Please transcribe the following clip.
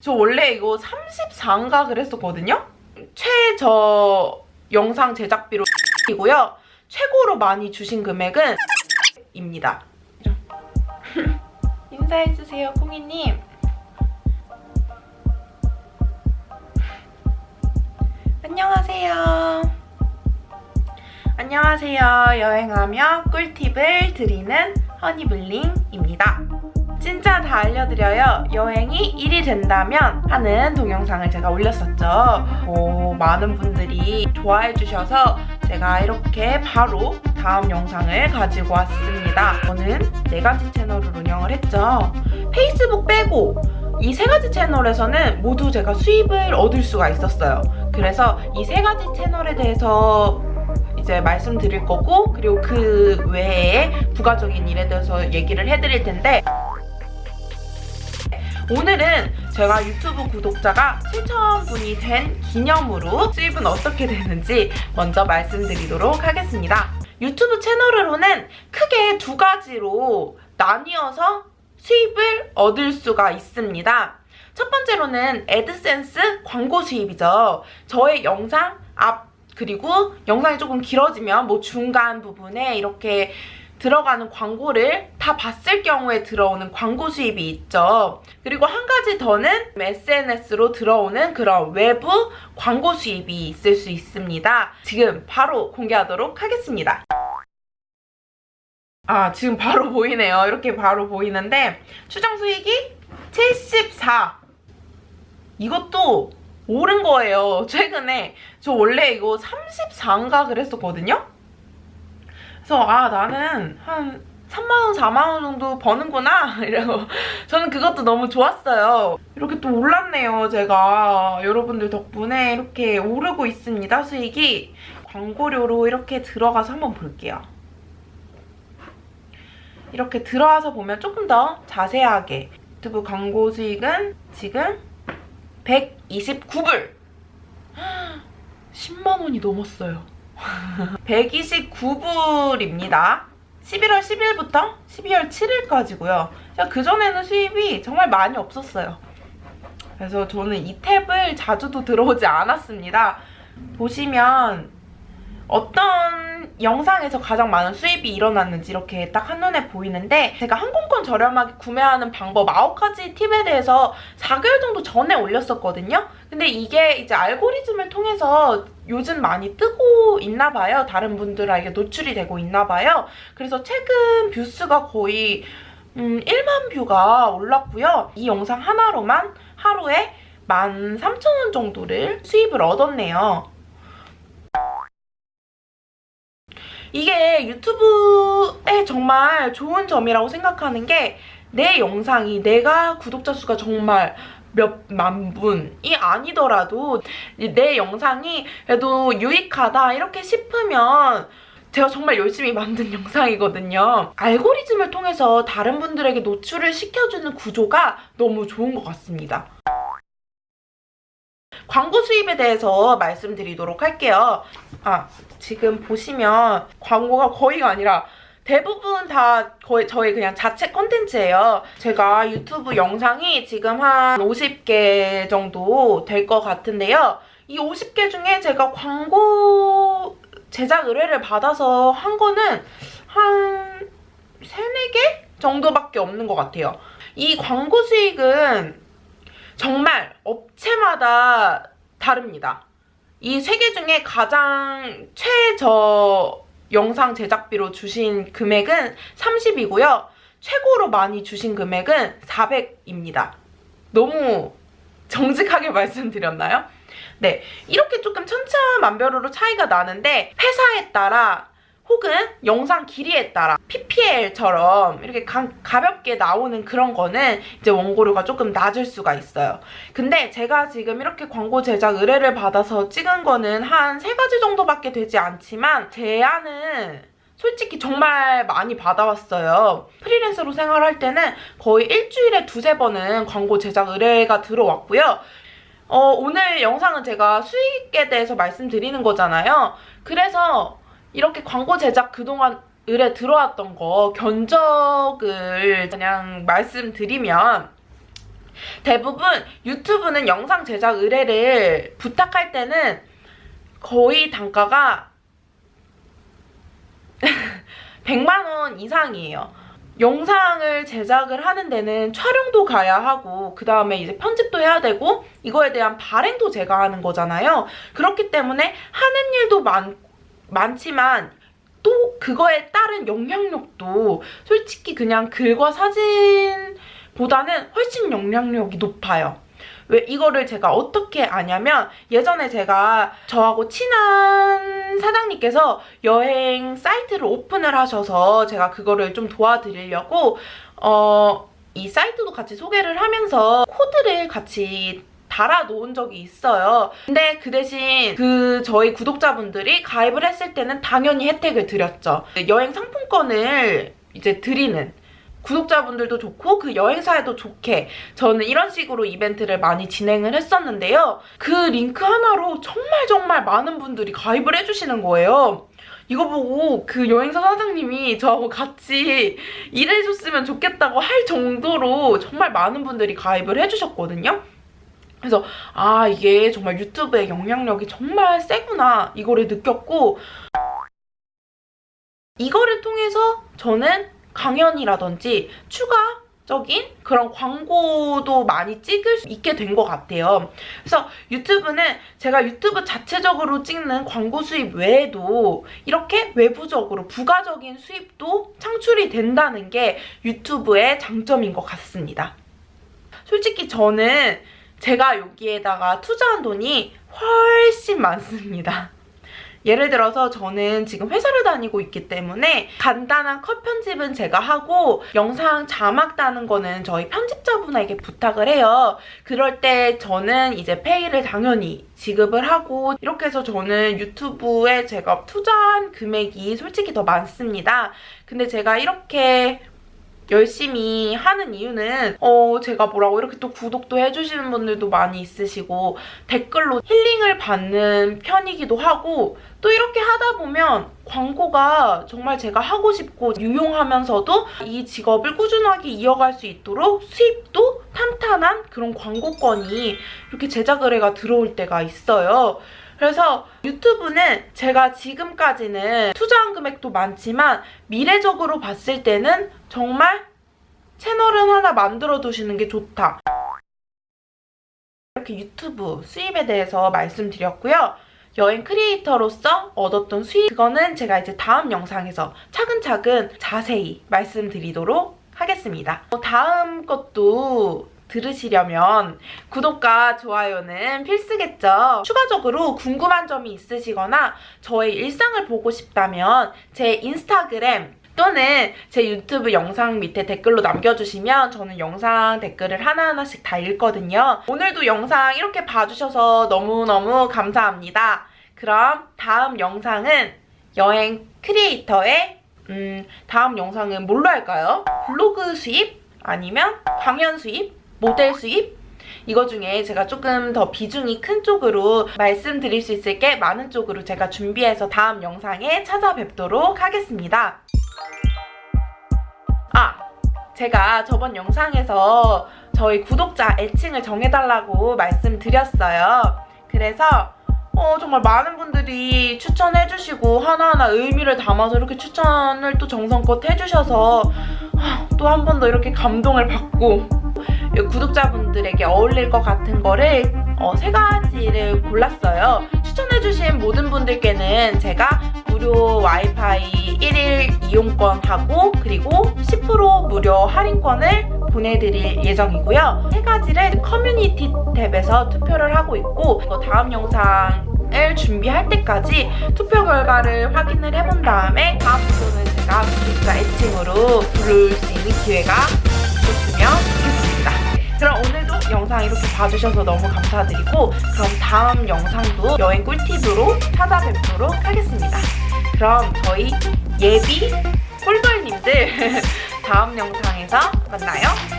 저 원래 이거 34인가 그랬었거든요? 최저 영상 제작비로 이고요. 최고로 많이 주신 금액은 입니다. 인사해주세요, 콩이님. 안녕하세요. 안녕하세요. 여행하며 꿀팁을 드리는 허니블링입니다. 진짜 다 알려드려요. 여행이 1이 된다면 하는 동영상을 제가 올렸었죠. 오, 많은 분들이 좋아해 주셔서 제가 이렇게 바로 다음 영상을 가지고 왔습니다. 저는 네 가지 채널을 운영을 했죠. 페이스북 빼고 이 세 가지 채널에서는 모두 제가 수입을 얻을 수가 있었어요. 그래서 이 세 가지 채널에 대해서 이제 말씀드릴 거고 그리고 그 외에 부가적인 일에 대해서 얘기를 해드릴 텐데 오늘은 제가 유튜브 구독자가 7,000분이 된 기념으로 수입은 어떻게 되는지 먼저 말씀드리도록 하겠습니다. 유튜브 채널으로는 크게 두 가지로 나뉘어서 수입을 얻을 수가 있습니다. 첫 번째로는 애드센스 광고 수입이죠. 저의 영상 앞 그리고 영상이 조금 길어지면 뭐 중간 부분에 이렇게 들어가는 광고를 다 봤을 경우에 들어오는 광고 수입이 있죠. 그리고 한 가지 더는 SNS로 들어오는 그런 외부 광고 수입이 있을 수 있습니다. 지금 바로 공개하도록 하겠습니다. 아, 지금 바로 보이네요. 이렇게 바로 보이는데 추정 수익이 74. 이것도 오른 거예요. 최근에. 저 원래 이거 34인가 그랬었거든요? 그래서 아 나는 한 3만원, 4만원 정도 버는구나 이러고 저는 그것도 너무 좋았어요. 이렇게 또 올랐네요 제가. 여러분들 덕분에 이렇게 오르고 있습니다 수익이. 광고료로 이렇게 들어가서 한번 볼게요. 이렇게 들어와서 보면 조금 더 자세하게 유튜브 광고 수익은 지금 129불 10만원이 넘었어요 129불입니다. 11월 10일부터 12월 7일까지고요. 그전에는 수입이 정말 많이 없었어요. 그래서 저는 이 탭을 자주도 들어오지 않았습니다. 보시면 어떤 영상에서 가장 많은 수입이 일어났는지 이렇게 딱 한눈에 보이는데 제가 항공권 저렴하게 구매하는 방법 9가지 팁에 대해서 4개월 정도 전에 올렸었거든요. 근데 이게 이제 알고리즘을 통해서 요즘 많이 뜨고 있나 봐요. 다른 분들에게 노출이 되고 있나 봐요. 그래서 최근 뷰수가 거의 음, 1만 뷰가 올랐고요. 이 영상 하나로만 하루에 13,000원 정도를 수입을 얻었네요. 이게 유튜브에 정말 좋은 점이라고 생각하는 게 내 영상이 내가 구독자 수가 정말 몇만 분이 아니더라도 내 영상이 그래도 유익하다 이렇게 싶으면 제가 정말 열심히 만든 영상이거든요. 알고리즘을 통해서 다른 분들에게 노출을 시켜주는 구조가 너무 좋은 것 같습니다. 광고 수입에 대해서 말씀드리도록 할게요. 아, 지금 보시면 광고가 거의가 아니라 대부분 다 거의 저희 그냥 자체 컨텐츠예요. 제가 유튜브 영상이 지금 한 50개 정도 될 것 같은데요. 이 50개 중에 제가 광고 제작 의뢰를 받아서 한 거는 한 3, 4개 정도밖에 없는 것 같아요. 이 광고 수익은 정말 업체마다 다릅니다. 이 세 개 중에 가장 최저 영상 제작비로 주신 금액은 30이고요. 최고로 많이 주신 금액은 400입니다. 너무 정직하게 말씀드렸나요? 네, 이렇게 조금 천차만별으로 차이가 나는데 회사에 따라 혹은 영상 길이에 따라 PPL처럼 이렇게 가, 가볍게 나오는 그런 거는 이제 원고료가 조금 낮을 수가 있어요. 근데 제가 지금 이렇게 광고 제작 의뢰를 받아서 찍은 거는 한 세 가지 정도밖에 되지 않지만 제안은 솔직히 정말 많이 받아왔어요. 프리랜서로 생활할 때는 거의 일주일에 두세 번은 광고 제작 의뢰가 들어왔고요. 어, 오늘 영상은 제가 수익에 대해서 말씀드리는 거잖아요. 그래서 이렇게 광고 제작 그동안 의뢰 들어왔던 거 견적을 그냥 말씀드리면 대부분 유튜브는 영상 제작 의뢰를 부탁할 때는 거의 단가가 100만 원 이상이에요. 영상을 제작을 하는 데는 촬영도 가야 하고 그 다음에 이제 편집도 해야 되고 이거에 대한 발행도 제가 하는 거잖아요. 그렇기 때문에 하는 일도 많, 많지만 또 그거에 따른 영향력도 솔직히 그냥 글과 사진보다는 훨씬 영향력이 높아요. 왜 이거를 제가 어떻게 아냐면 예전에 제가 저하고 친한 사장님께서 여행 사이트를 오픈을 하셔서 제가 그거를 좀 도와드리려고 어, 이 사이트도 같이 소개를 하면서 코드를 같이 달아 놓은 적이 있어요. 근데 그 대신 그 저희 구독자분들이 가입을 했을 때는 당연히 혜택을 드렸죠. 여행 상품권을 이제 드리는 구독자분들도 좋고 그 여행사에도 좋게 저는 이런 식으로 이벤트를 많이 진행을 했었는데요. 그 링크 하나로 정말 정말 많은 분들이 가입을 해주시는 거예요. 이거 보고 그 여행사 사장님이 저하고 같이 일해줬으면 좋겠다고 할 정도로 정말 많은 분들이 가입을 해주셨거든요. 그래서 아 이게 정말 유튜브의 영향력이 정말 세구나 이거를 느꼈고 이거를 통해서 저는 강연이라든지 추가적인 그런 광고도 많이 찍을 수 있게 된 것 같아요. 그래서 유튜브는 제가 유튜브 자체적으로 찍는 광고 수입 외에도 이렇게 외부적으로 부가적인 수입도 창출이 된다는 게 유튜브의 장점인 것 같습니다. 솔직히 저는 제가 여기에다가 투자한 돈이 훨씬 많습니다. 예를 들어서 저는 지금 회사를 다니고 있기 때문에 간단한 컷 편집은 제가 하고 영상 자막 따는 거는 저희 편집자분에게 부탁을 해요. 그럴 때 저는 이제 페이를 당연히 지급을 하고 이렇게 해서 저는 유튜브에 제가 투자한 금액이 솔직히 더 많습니다. 근데 제가 이렇게 열심히 하는 이유는 어 제가 뭐라고 이렇게 또 구독도 해주시는 분들도 많이 있으시고 댓글로 힐링을 받는 편이기도 하고 또 이렇게 하다 보면 광고가 정말 제가 하고 싶고 유용하면서도 이 직업을 꾸준하게 이어갈 수 있도록 수입도 탄탄한 그런 광고건이 이렇게 제작 의뢰가 들어올 때가 있어요. 그래서 유튜브는 제가 지금까지는 투자한 금액도 많지만 미래적으로 봤을 때는 정말 채널은 하나 만들어 두시는 게 좋다. 이렇게 유튜브 수입에 대해서 말씀드렸고요. 여행 크리에이터로서 얻었던 수입 그거는 제가 이제 다음 영상에서 차근차근 자세히 말씀드리도록 하겠습니다. 어, 다음 것도 들으시려면 구독과 좋아요는 필수겠죠. 추가적으로 궁금한 점이 있으시거나 저의 일상을 보고 싶다면 제 인스타그램 또는 제 유튜브 영상 밑에 댓글로 남겨주시면 저는 영상 댓글을 하나하나씩 다 읽거든요. 오늘도 영상 이렇게 봐주셔서 너무너무 감사합니다. 그럼 다음 영상은 여행 크리에이터의 음, 다음 영상은 뭘로 할까요? 블로그 수입? 아니면 강연 수입? 모델 수입? 이거 중에 제가 조금 더 비중이 큰 쪽으로 말씀드릴 수 있을 게 많은 쪽으로 제가 준비해서 다음 영상에 찾아뵙도록 하겠습니다. 아! 제가 저번 영상에서 저희 구독자 애칭을 정해달라고 말씀드렸어요. 그래서 어, 정말 많은 분들이 추천해주시고 하나하나 의미를 담아서 이렇게 추천을 또 정성껏 해주셔서 또 한 번 더 이렇게 감동을 받고 구독자분들에게 어울릴 것 같은 거를 어, 세 가지를 골랐어요. 추천해주신 모든 분들께는 제가 무료 와이파이 1일 이용권하고 그리고 10% 무료 할인권을 보내드릴 예정이고요. 세 가지를 커뮤니티 탭에서 투표를 하고 있고 다음 영상을 준비할 때까지 투표 결과를 확인을 해본 다음에 다음 주는 제가 구독자 애칭으로 부를 수 있는 기회가 있었으면 좋겠습니다. 그럼 오늘도 영상 이렇게 봐주셔서 너무 감사드리고 그럼 다음 영상도 여행 꿀팁으로 찾아뵙도록 하겠습니다. 그럼 저희 예비 꿀벌님들 다음 영상에서 만나요.